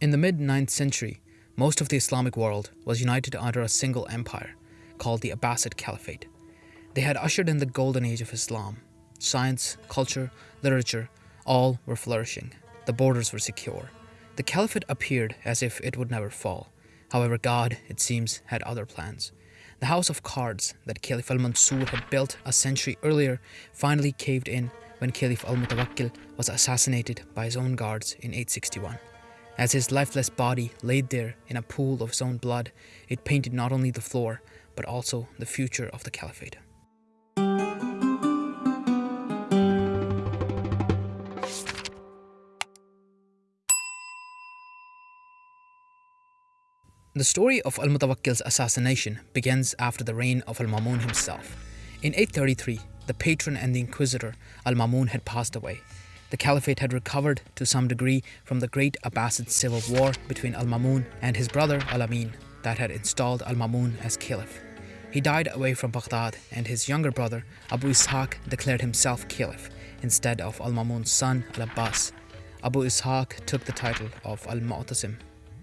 In the mid 9th century, most of the Islamic world was united under a single empire called the Abbasid Caliphate. They had ushered in the golden age of Islam. Science, culture, literature, all were flourishing. The borders were secure. The caliphate appeared as if it would never fall. However, God, it seems, had other plans. The house of cards that Caliph al Mansur had built a century earlier finally caved in when Caliph al Mutawakkil was assassinated by his own guards in 861. As his lifeless body laid there in a pool of his own blood, it painted not only the floor, but also the future of the caliphate. The story of Al-Mutawakkil's assassination begins after the reign of Al-Mamun himself. In 833, the patron and the inquisitor Al-Mamun had passed away. The caliphate had recovered to some degree from the great Abbasid civil war between Al-Mamun and his brother Al-Amin that had installed Al-Mamun as caliph. He died away from Baghdad and his younger brother Abu Ishaq declared himself caliph instead of Al-Mamun's son Al-Abbas. Abu Ishaq took the title of Al-Mu'tasim.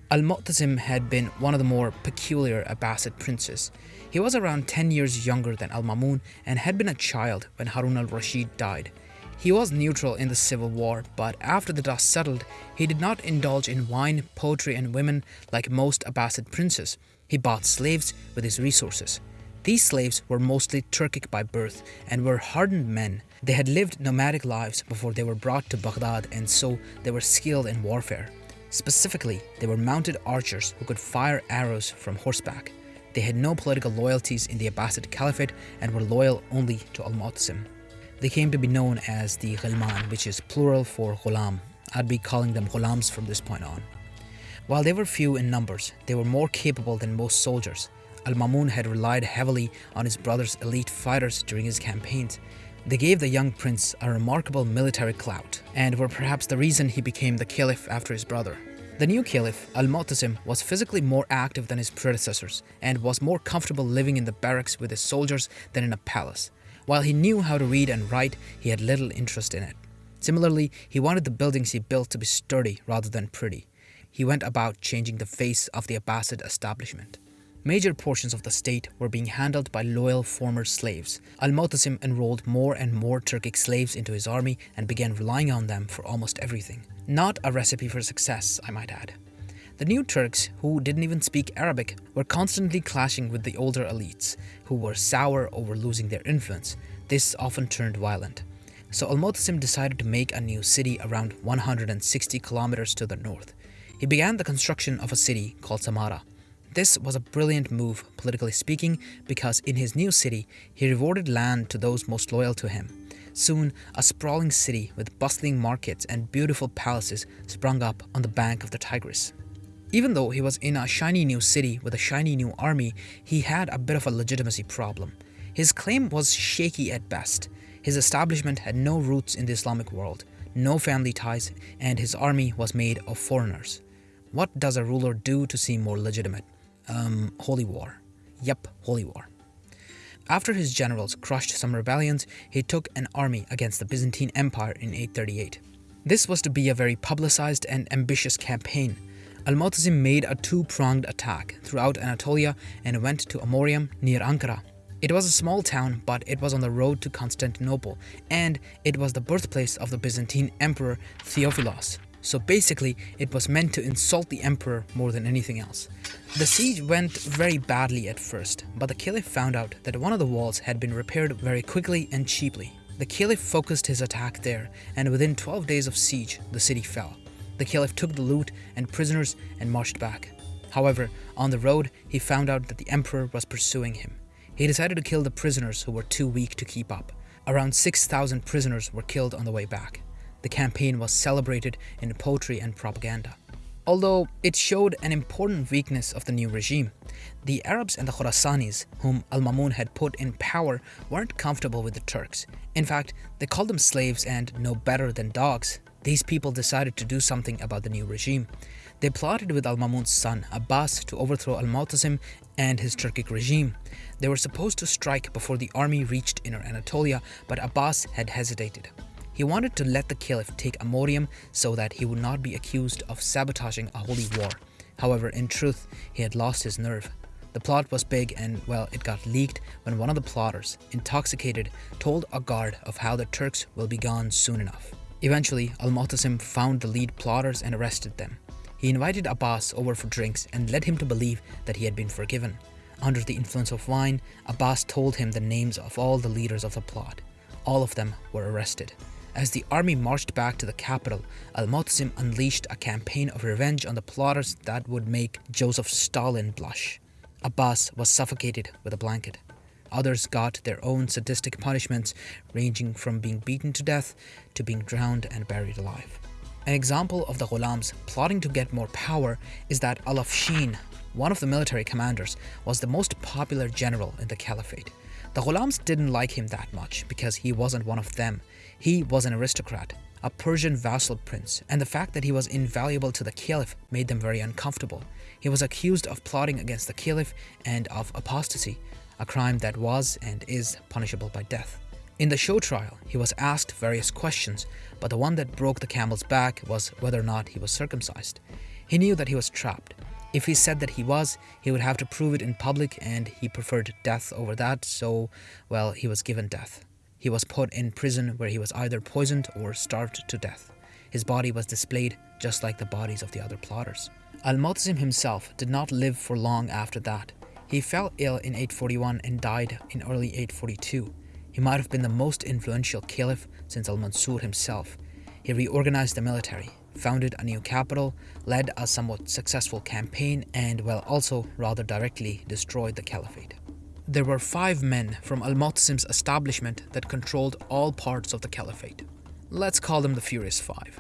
Al-Mu'tasim had been one of the more peculiar Abbasid princes. He was around 10 years younger than Al-Mamun and had been a child when Harun al-Rashid died. He was neutral in the civil war, but after the dust settled, he did not indulge in wine, poetry and women like most Abbasid princes. He bought slaves with his resources. These slaves were mostly Turkic by birth and were hardened men. They had lived nomadic lives before they were brought to Baghdad and so they were skilled in warfare. Specifically, they were mounted archers who could fire arrows from horseback. They had no political loyalties in the Abbasid Caliphate and were loyal only to Al-Mu'tasim. They came to be known as the Ghilman, which is plural for Ghulam. I'd be calling them Ghulams from this point on. While they were few in numbers, they were more capable than most soldiers. Al-Mamun had relied heavily on his brother's elite fighters during his campaigns. They gave the young prince a remarkable military clout and were perhaps the reason he became the caliph after his brother. The new caliph, Al-Mu'tasim, was physically more active than his predecessors and was more comfortable living in the barracks with his soldiers than in a palace. While he knew how to read and write, he had little interest in it. Similarly, he wanted the buildings he built to be sturdy rather than pretty. He went about changing the face of the Abbasid establishment. Major portions of the state were being handled by loyal former slaves. Al-Mu'tasim enrolled more and more Turkic slaves into his army and began relying on them for almost everything. Not a recipe for success, I might add. The new Turks, who didn't even speak Arabic, were constantly clashing with the older elites, who were sour over losing their influence. This often turned violent. So Al-Mu'tasim decided to make a new city around 160 kilometers to the north. He began the construction of a city called Samarra. This was a brilliant move, politically speaking, because in his new city, he rewarded land to those most loyal to him. Soon, a sprawling city with bustling markets and beautiful palaces sprung up on the bank of the Tigris. Even though he was in a shiny new city with a shiny new army, he had a bit of a legitimacy problem. His claim was shaky at best. His establishment had no roots in the Islamic world, no family ties, and his army was made of foreigners. What does a ruler do to seem more legitimate? Um, holy war. Yep, holy war. After his generals crushed some rebellions, he took an army against the Byzantine Empire in 838. This was to be a very publicized and ambitious campaign, Al-Mu'tasim made a two-pronged attack throughout Anatolia and went to Amorium near Ankara. It was a small town, but it was on the road to Constantinople, and it was the birthplace of the Byzantine Emperor Theophilos. So basically, it was meant to insult the emperor more than anything else. The siege went very badly at first, but the caliph found out that one of the walls had been repaired very quickly and cheaply. The caliph focused his attack there, and within 12 days of siege, the city fell. The caliph took the loot and prisoners and marched back. However, on the road, he found out that the emperor was pursuing him. He decided to kill the prisoners who were too weak to keep up. Around 6,000 prisoners were killed on the way back. The campaign was celebrated in poetry and propaganda. Although it showed an important weakness of the new regime, the Arabs and the Khorasanis, whom Al-Mamun had put in power, weren't comfortable with the Turks. In fact, they called them slaves and no better than dogs. These people decided to do something about the new regime. They plotted with Al-Mamun's son, Abbas, to overthrow Al-Mu'tasim and his Turkic regime. They were supposed to strike before the army reached Inner Anatolia, but Abbas had hesitated. He wanted to let the caliph take Amorium so that he would not be accused of sabotaging a holy war. However, in truth, he had lost his nerve. The plot was big and, well, it got leaked when one of the plotters, intoxicated, told a guard of how the Turks will be gone soon enough. Eventually, Al-Mu'tasim found the lead plotters and arrested them. He invited Abbas over for drinks and led him to believe that he had been forgiven. Under the influence of wine, Abbas told him the names of all the leaders of the plot. All of them were arrested. As the army marched back to the capital, Al-Mu'tasim unleashed a campaign of revenge on the plotters that would make Joseph Stalin blush. Abbas was suffocated with a blanket. Others got their own sadistic punishments, ranging from being beaten to death to being drowned and buried alive. An example of the Ghulams plotting to get more power is that Al-Afshin, one of the military commanders, was the most popular general in the caliphate. The Ghulams didn't like him that much because he wasn't one of them. He was an aristocrat, a Persian vassal prince, and the fact that he was invaluable to the caliph made them very uncomfortable. He was accused of plotting against the caliph and of apostasy, a crime that was and is punishable by death. In the show trial, he was asked various questions, but the one that broke the camel's back was whether or not he was circumcised. He knew that he was trapped. If he said that he was, he would have to prove it in public and he preferred death over that, so, well, he was given death. He was put in prison where he was either poisoned or starved to death. His body was displayed just like the bodies of the other plotters. Al-Mu'tasim himself did not live for long after that. He fell ill in 841 and died in early 842. He might have been the most influential caliph since Al-Mansur himself. He reorganized the military, founded a new capital, led a somewhat successful campaign, and, well, also rather directly destroyed the caliphate. There were five men from Al-Mu'tasim's establishment that controlled all parts of the caliphate. Let's call them the Furious Five.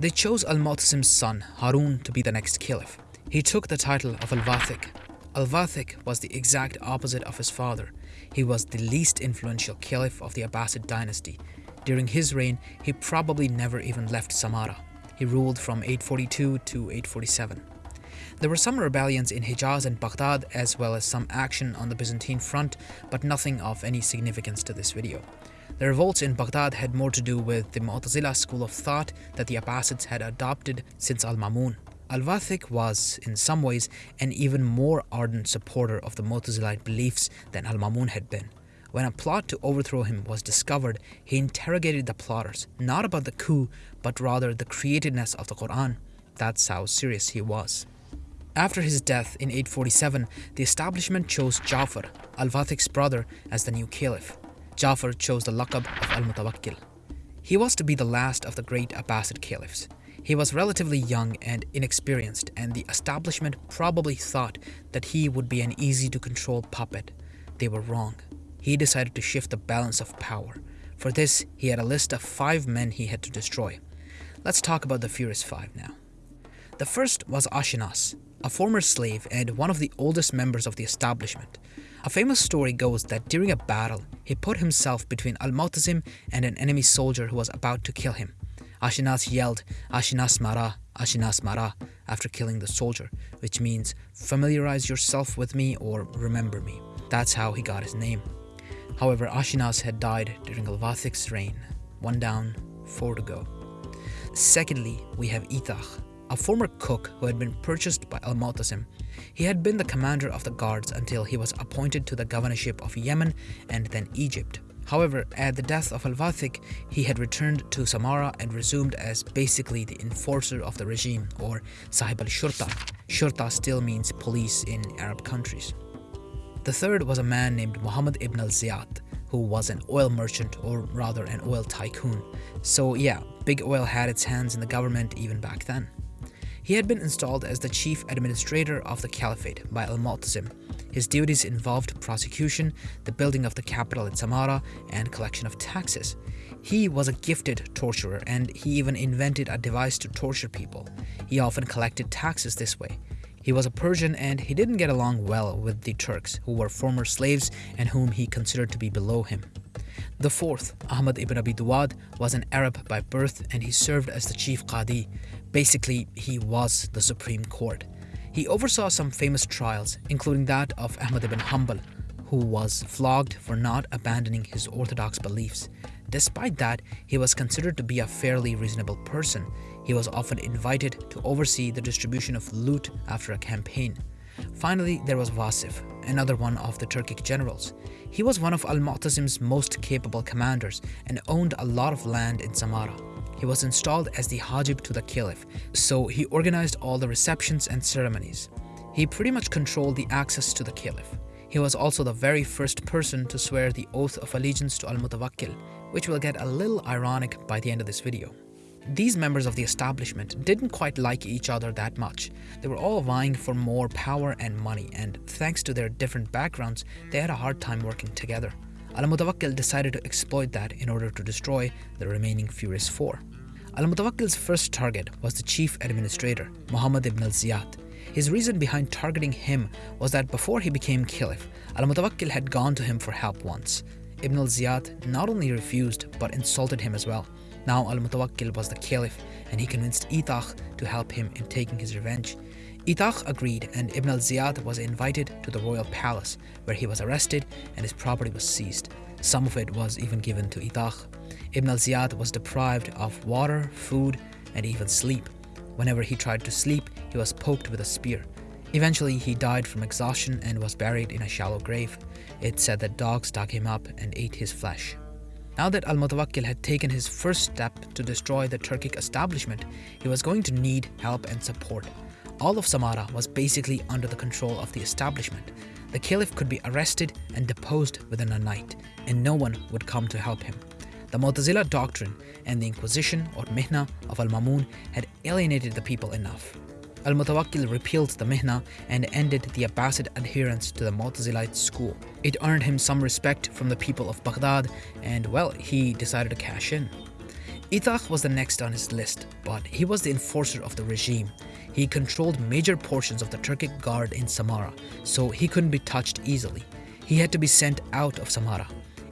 They chose Al-Mu'tasim's son, Harun, to be the next caliph. He took the title of Al-Wathiq. Al-Wathiq was the exact opposite of his father, he was the least influential caliph of the Abbasid dynasty. During his reign, he probably never even left Samarra. He ruled from 842 to 847. There were some rebellions in Hijaz and Baghdad as well as some action on the Byzantine front, but nothing of any significance to this video. The revolts in Baghdad had more to do with the Mu'tazila school of thought that the Abbasids had adopted since Al-Mamun. Al-Wathiq was, in some ways, an even more ardent supporter of the Mu'tazilite beliefs than Al-Mamun had been. When a plot to overthrow him was discovered, he interrogated the plotters, not about the coup, but rather the createdness of the Quran. That's how serious he was. After his death in 847, the establishment chose Ja'far, Al-Wathiq's brother, as the new caliph. Ja'far chose the laqab of Al-Mutawakkil. He was to be the last of the great Abbasid caliphs. He was relatively young and inexperienced, and the establishment probably thought that he would be an easy to control puppet. They were wrong. He decided to shift the balance of power. For this, he had a list of five men he had to destroy. Let's talk about the Furious Five now. The first was Ashinas, a former slave and one of the oldest members of the establishment. A famous story goes that during a battle, he put himself between Al-Mu'tasim and an enemy soldier who was about to kill him. Ashinas yelled, Ashinas Mara, Ashinas Mara, after killing the soldier, which means familiarize yourself with me or remember me. That's how he got his name. However, Ashinas had died during Al-Wathiq's reign. One down, four to go. Secondly, we have Itach, a former cook who had been purchased by Al-Mu'tasim. He had been the commander of the guards until he was appointed to the governorship of Yemen and then Egypt. However, at the death of Al-Wathiq, he had returned to Samarra and resumed as basically the enforcer of the regime, or Sahib al-Shurta. Shurta still means police in Arab countries. The third was a man named Muhammad ibn al-Zayyat, who was an oil merchant, or rather an oil tycoon. So yeah, big oil had its hands in the government even back then. He had been installed as the chief administrator of the caliphate by al-Mu'tasim. His duties involved prosecution, the building of the capital in Samarra, and collection of taxes. He was a gifted torturer and he even invented a device to torture people. He often collected taxes this way. He was a Persian and he didn't get along well with the Turks, who were former slaves and whom he considered to be below him. The fourth, Ahmad ibn Abi Duwad, was an Arab by birth and he served as the chief Qadi. Basically, he was the Supreme Court. He oversaw some famous trials, including that of Ahmad ibn Hanbal, who was flogged for not abandoning his orthodox beliefs. Despite that, he was considered to be a fairly reasonable person. He was often invited to oversee the distribution of loot after a campaign. Finally, there was Wasif, another one of the Turkic generals. He was one of Al-Mu'tasim's most capable commanders and owned a lot of land in Samarra. He was installed as the Hajib to the Caliph, so he organized all the receptions and ceremonies. He pretty much controlled the access to the Caliph. He was also the very first person to swear the oath of allegiance to Al-Mutawakkil, which will get a little ironic by the end of this video. These members of the establishment didn't quite like each other that much. They were all vying for more power and money, and thanks to their different backgrounds, they had a hard time working together. Al-Mutawakkil decided to exploit that in order to destroy the remaining Furious Four. Al-Mutawakkil's first target was the chief administrator, Muhammad ibn al-Zayyat. His reason behind targeting him was that before he became caliph, Al-Mutawakkil had gone to him for help once. Ibn al-Zayyat not only refused but insulted him as well. Now Al-Mutawakkil was the caliph and he convinced Itaq to help him in taking his revenge. Itaq agreed and Ibn al-Zayyat was invited to the royal palace where he was arrested and his property was seized. Some of it was even given to Itaq. Ibn al-Zayyat was deprived of water, food and even sleep. Whenever he tried to sleep, he was poked with a spear. Eventually, he died from exhaustion and was buried in a shallow grave. It said that dogs dug him up and ate his flesh. Now that Al Mutawakkil had taken his first step to destroy the Turkic establishment, he was going to need help and support. All of Samarra was basically under the control of the establishment. The caliph could be arrested and deposed within a night, and no one would come to help him. The Mu'tazila doctrine and the Inquisition or Mihna of Al Mamun had alienated the people enough. Al Mutawakkil repealed the Mihna and ended the Abbasid adherence to the Mu'tazilite school. It earned him some respect from the people of Baghdad, and well, he decided to cash in. Itaq was the next on his list, but he was the enforcer of the regime. He controlled major portions of the Turkic guard in Samarra, so he couldn't be touched easily. He had to be sent out of Samarra.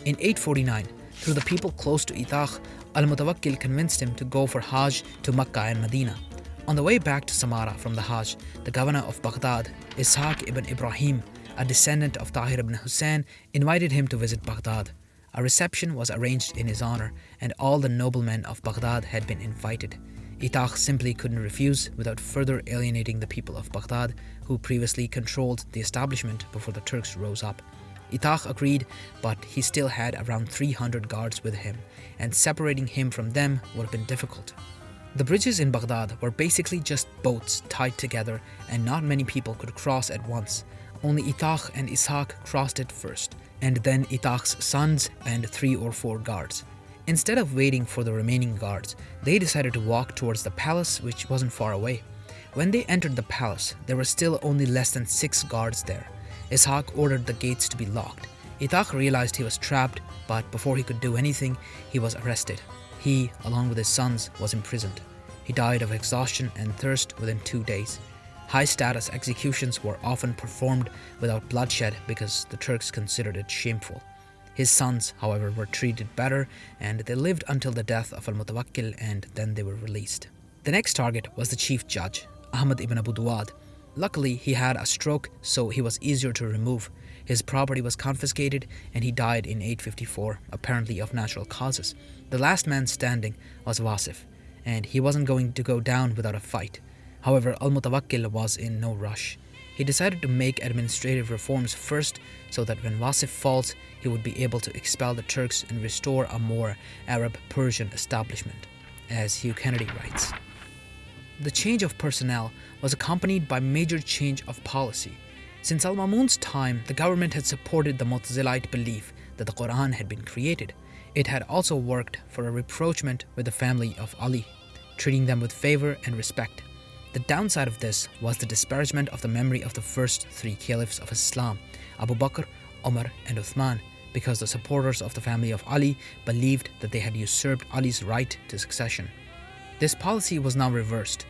In 849, through the people close to Itaq, Al-Mutawakkil convinced him to go for Hajj to Makkah and Medina. On the way back to Samarra from the Hajj, the governor of Baghdad, Ishaq ibn Ibrahim, a descendant of Tahir ibn Hussein, invited him to visit Baghdad. A reception was arranged in his honor, and all the noblemen of Baghdad had been invited. Itaq simply couldn't refuse without further alienating the people of Baghdad, who previously controlled the establishment before the Turks rose up. Itaq agreed, but he still had around 300 guards with him, and separating him from them would have been difficult. The bridges in Baghdad were basically just boats tied together and not many people could cross at once. Only Itaq and Ishaq crossed it first, and then Itaq's sons and three or four guards. Instead of waiting for the remaining guards, they decided to walk towards the palace which wasn't far away. When they entered the palace, there were still only less than six guards there. Ishaq ordered the gates to be locked. Itaq realized he was trapped, but before he could do anything, he was arrested. He, along with his sons, was imprisoned. He died of exhaustion and thirst within two days. High status executions were often performed without bloodshed because the Turks considered it shameful. His sons, however, were treated better and they lived until the death of Al Mutawakkil and then they were released. The next target was the chief judge, Ahmad ibn Abu. Luckily, he had a stroke, so he was easier to remove. His property was confiscated and he died in 854, apparently of natural causes. The last man standing was Wasif, and he wasn't going to go down without a fight. However, Al Mutawakkil was in no rush. He decided to make administrative reforms first so that when Wasif falls, he would be able to expel the Turks and restore a more Arab Persian establishment, as Hugh Kennedy writes. The change of personnel was accompanied by major change of policy. Since Al Mamun's time, the government had supported the Mu'tazilite belief that the Quran had been created. It had also worked for a rapprochement with the family of Ali, treating them with favor and respect. The downside of this was the disparagement of the memory of the first three caliphs of Islam, Abu Bakr, Umar, and Uthman, because the supporters of the family of Ali believed that they had usurped Ali's right to succession. This policy was now reversed,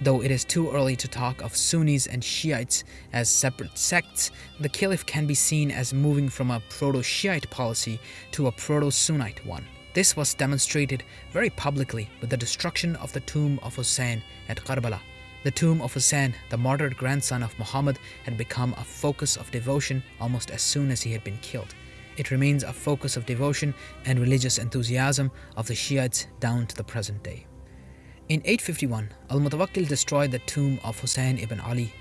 Though it is too early to talk of Sunnis and Shiites as separate sects, the Caliph can be seen as moving from a proto-Shiite policy to a proto-Sunnite one. This was demonstrated very publicly with the destruction of the tomb of Hussein at Karbala. The tomb of Hussein, the martyred grandson of Muhammad, had become a focus of devotion almost as soon as he had been killed. It remains a focus of devotion and religious enthusiasm of the Shiites down to the present day. In 851, Al-Mutawakkil destroyed the tomb of Hussein ibn Ali.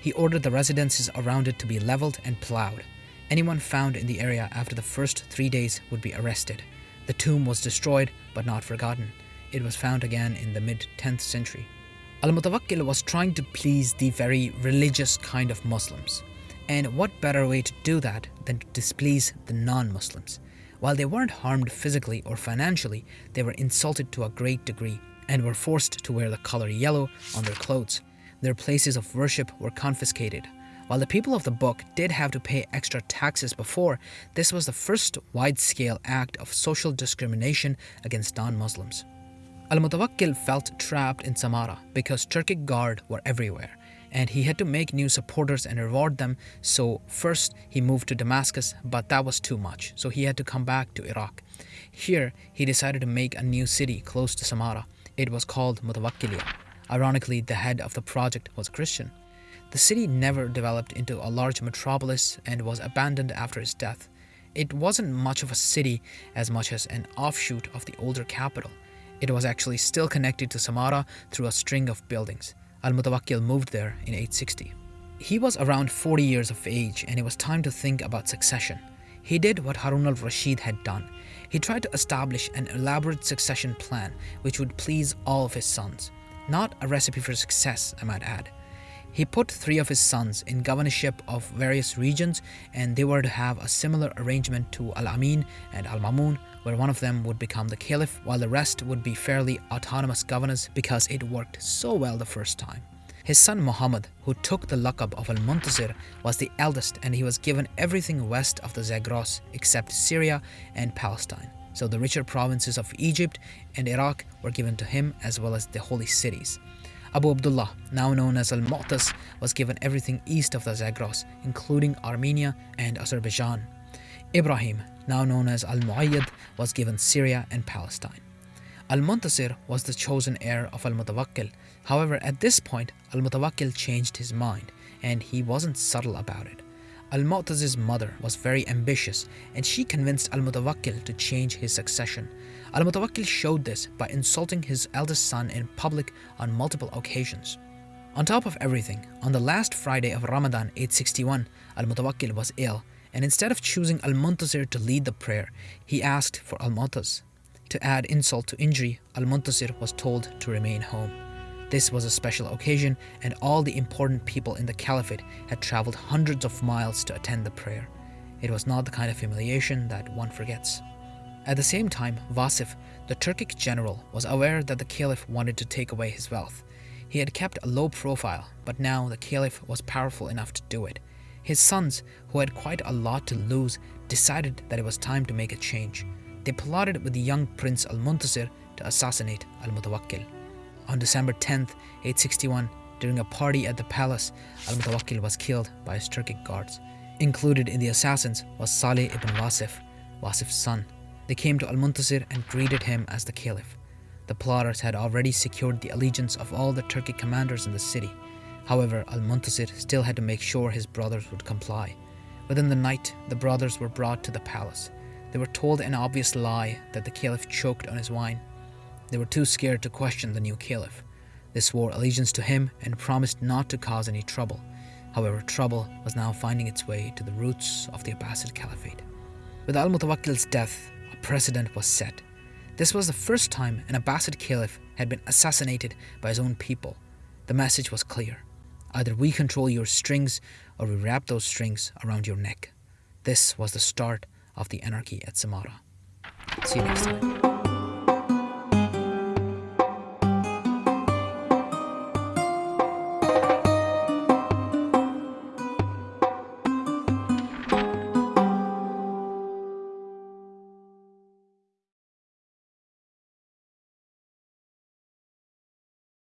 He ordered the residences around it to be leveled and ploughed. Anyone found in the area after the first three days would be arrested. The tomb was destroyed but not forgotten. It was found again in the mid 10th century. Al-Mutawakkil was trying to please the very religious kind of Muslims. And what better way to do that than to displease the non-Muslims? While they weren't harmed physically or financially, they were insulted to a great degree and were forced to wear the color yellow on their clothes. Their places of worship were confiscated. While the people of the book did have to pay extra taxes before, this was the first wide-scale act of social discrimination against non-Muslims. Al-Mutawakkil felt trapped in Samarra because Turkic guard were everywhere and he had to make new supporters and reward them. So first he moved to Damascus, but that was too much. So he had to come back to Iraq. Here he decided to make a new city close to Samarra. It was called Mutawakkilia. Ironically, the head of the project was a Christian. The city never developed into a large metropolis and was abandoned after his death. It wasn't much of a city as much as an offshoot of the older capital. It was actually still connected to Samarra through a string of buildings. Al-Mutawakkil moved there in 860. He was around 40 years of age and it was time to think about succession. He did what Harun al-Rashid had done. He tried to establish an elaborate succession plan which would please all of his sons. Not a recipe for success, I might add. He put three of his sons in governorship of various regions and they were to have a similar arrangement to Al-Amin and Al-Mamun where one of them would become the caliph while the rest would be fairly autonomous governors because it worked so well the first time. His son Muhammad, who took the laqab of Al-Muntasir, was the eldest and he was given everything west of the Zagros except Syria and Palestine. So the richer provinces of Egypt and Iraq were given to him as well as the holy cities. Abu Abdullah, now known as Al-Mu'taz, was given everything east of the Zagros, including Armenia and Azerbaijan. Ibrahim, now known as Al-Mu'ayyad, was given Syria and Palestine. Al-Muntasir was the chosen heir of Al-Mutawakkil. However, at this point, Al-Mutawakkil changed his mind, and he wasn't subtle about it. Al-Mu'taz's mother was very ambitious, and she convinced Al-Mutawakkil to change his succession. Al-Mutawakkil showed this by insulting his eldest son in public on multiple occasions. On top of everything, on the last Friday of Ramadan 861, Al-Mutawakkil was ill, and instead of choosing Al-Muntasir to lead the prayer, he asked for Al-Mu'taz. To add insult to injury, Al-Muntasir was told to remain home. This was a special occasion and all the important people in the caliphate had traveled hundreds of miles to attend the prayer. It was not the kind of humiliation that one forgets. At the same time, Wasif, the Turkic general, was aware that the caliph wanted to take away his wealth. He had kept a low profile, but now the caliph was powerful enough to do it. His sons, who had quite a lot to lose, decided that it was time to make a change. They plotted with the young Prince Al-Muntasir to assassinate Al-Mutawakkil. On December 10, 861, during a party at the palace, Al-Mutawakkil was killed by his Turkic guards. Included in the assassins was Salih ibn Wasif, Wasif's son. They came to Al-Muntasir and greeted him as the caliph. The plotters had already secured the allegiance of all the Turkic commanders in the city. However, Al-Muntasir still had to make sure his brothers would comply. Within the night, the brothers were brought to the palace. They were told an obvious lie that the caliph choked on his wine. They were too scared to question the new caliph. They swore allegiance to him and promised not to cause any trouble. However, trouble was now finding its way to the roots of the Abbasid Caliphate. With Al-Mutawakkil's death, a precedent was set. This was the first time an Abbasid caliph had been assassinated by his own people. The message was clear. Either we control your strings or we wrap those strings around your neck. This was the start of the anarchy at Samarra. See you next time.